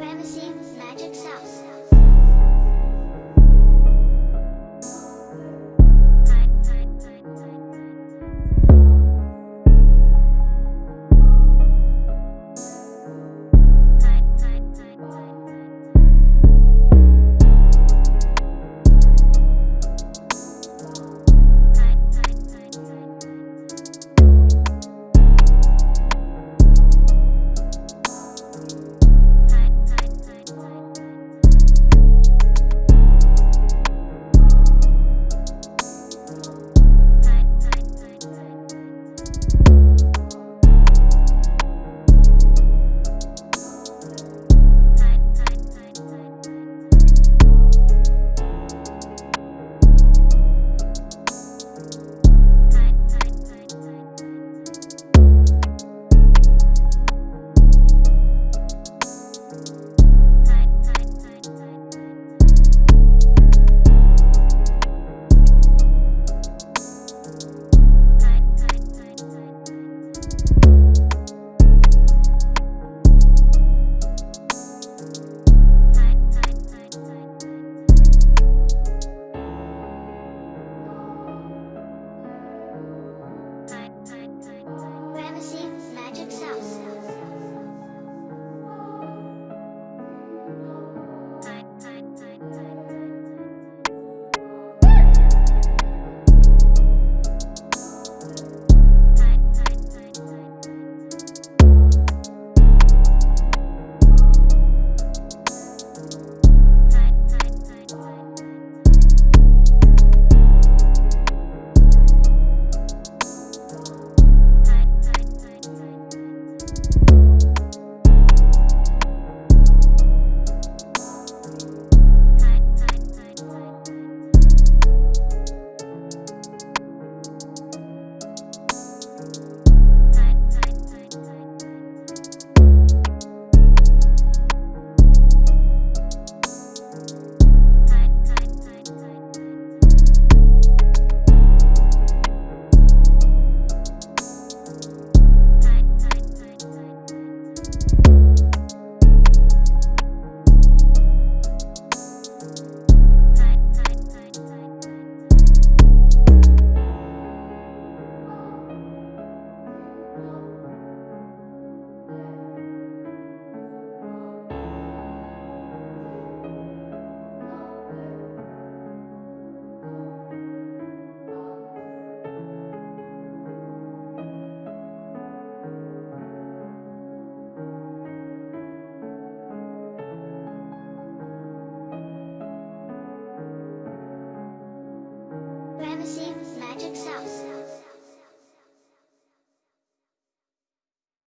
Fantasy Magic Sauce. Gramercy Magic Sauce.